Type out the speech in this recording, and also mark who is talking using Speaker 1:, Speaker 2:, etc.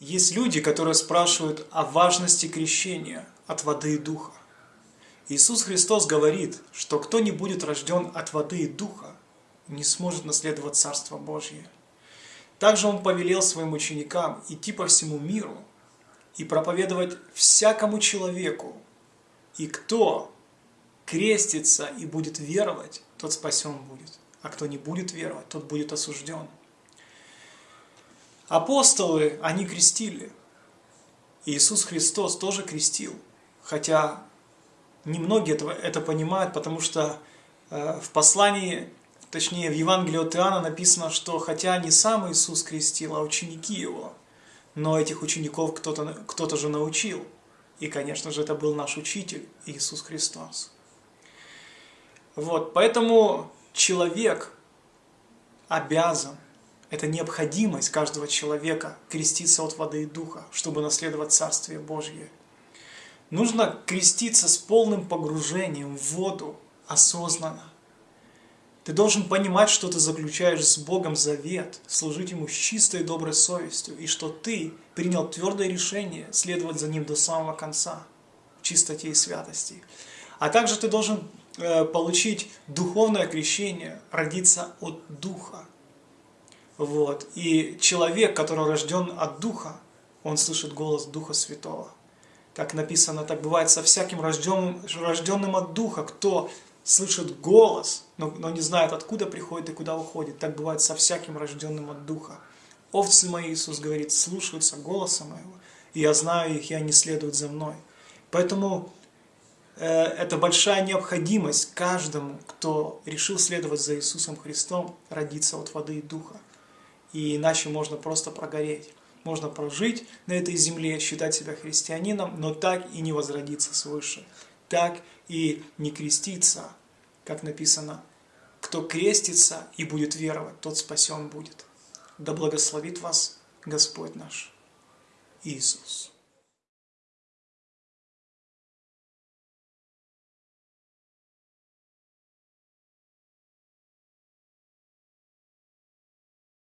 Speaker 1: Есть люди, которые спрашивают о важности крещения от воды и духа. Иисус Христос говорит, что кто не будет рожден от воды и духа, не сможет наследовать Царство Божье. Также Он повелел своим ученикам идти по всему миру и проповедовать всякому человеку. И кто крестится и будет веровать, тот спасен будет. А кто не будет веровать, тот будет осужден. Апостолы, они крестили. Иисус Христос тоже крестил. Хотя немногие этого, это понимают, потому что э, в послании, точнее в Евангелии от Иоанна написано, что хотя не сам Иисус крестил, а ученики Его, но этих учеников кто-то кто, -то, же научил. И, конечно же, это был наш учитель Иисус Христос. Вот, поэтому человек обязан это необходимость каждого человека креститься от воды и духа, чтобы наследовать Царствие Божье. Нужно креститься с полным погружением в воду, осознанно. Ты должен понимать, что ты заключаешь с Богом завет, служить Ему с чистой и доброй совестью, и что ты принял твердое решение следовать за Ним до самого конца, в чистоте и святости. А также ты должен э, получить духовное крещение, родиться от Духа, вот. И человек, который рожден от Духа, он слышит голос Духа Святого. Как написано, так бывает со всяким рожденным, рожденным от Духа, кто слышит голос, но, но не знает, откуда приходит и куда уходит. Так бывает со всяким рожденным от Духа. Овцы мои, Иисус говорит, слушаются голоса моего, и я знаю их, и они следуют за мной. Поэтому э, это большая необходимость каждому, кто решил следовать за Иисусом Христом, родиться от воды и Духа и иначе можно просто прогореть. Можно прожить на этой земле, считать себя христианином, но так и не возродиться свыше, так и не креститься, как написано, кто крестится и будет веровать, тот спасен будет. Да благословит вас Господь наш Иисус.